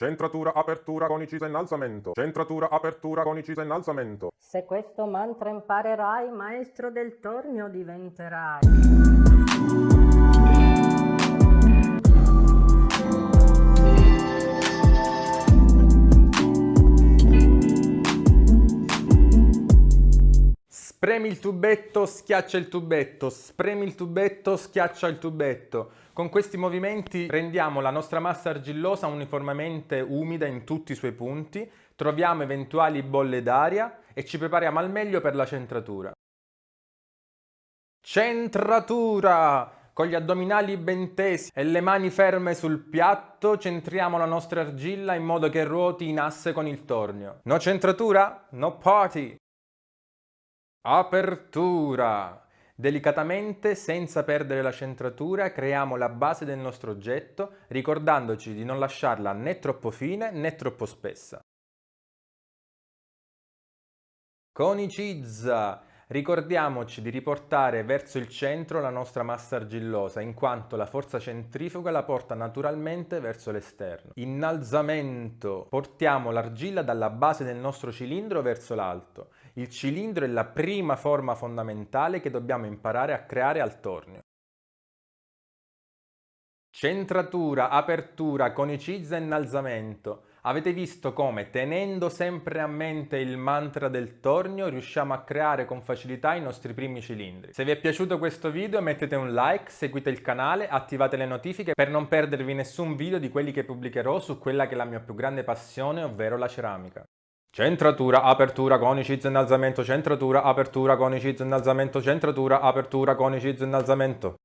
Centratura, apertura, conicisa, innalzamento. Centratura, apertura, conicisa, innalzamento. Se questo mantra imparerai, maestro del tornio diventerai. Spremi il tubetto, schiaccia il tubetto, spremi il tubetto, schiaccia il tubetto. Con questi movimenti rendiamo la nostra massa argillosa uniformemente umida in tutti i suoi punti, troviamo eventuali bolle d'aria e ci prepariamo al meglio per la centratura. Centratura! Con gli addominali ben tesi e le mani ferme sul piatto centriamo la nostra argilla in modo che ruoti in asse con il tornio. No centratura? No party! Apertura! Delicatamente, senza perdere la centratura, creiamo la base del nostro oggetto, ricordandoci di non lasciarla né troppo fine né troppo spessa. Conicizza! Ricordiamoci di riportare verso il centro la nostra massa argillosa, in quanto la forza centrifuga la porta naturalmente verso l'esterno. Innalzamento. Portiamo l'argilla dalla base del nostro cilindro verso l'alto. Il cilindro è la prima forma fondamentale che dobbiamo imparare a creare al tornio. Centratura, apertura, conicizza e innalzamento. Avete visto come tenendo sempre a mente il mantra del tornio riusciamo a creare con facilità i nostri primi cilindri. Se vi è piaciuto questo video mettete un like, seguite il canale, attivate le notifiche per non perdervi nessun video di quelli che pubblicherò su quella che è la mia più grande passione, ovvero la ceramica. Centratura, apertura, conicizza, innalzamento, centratura, apertura, conicizza, innalzamento, centratura, apertura, conicizza, innalzamento.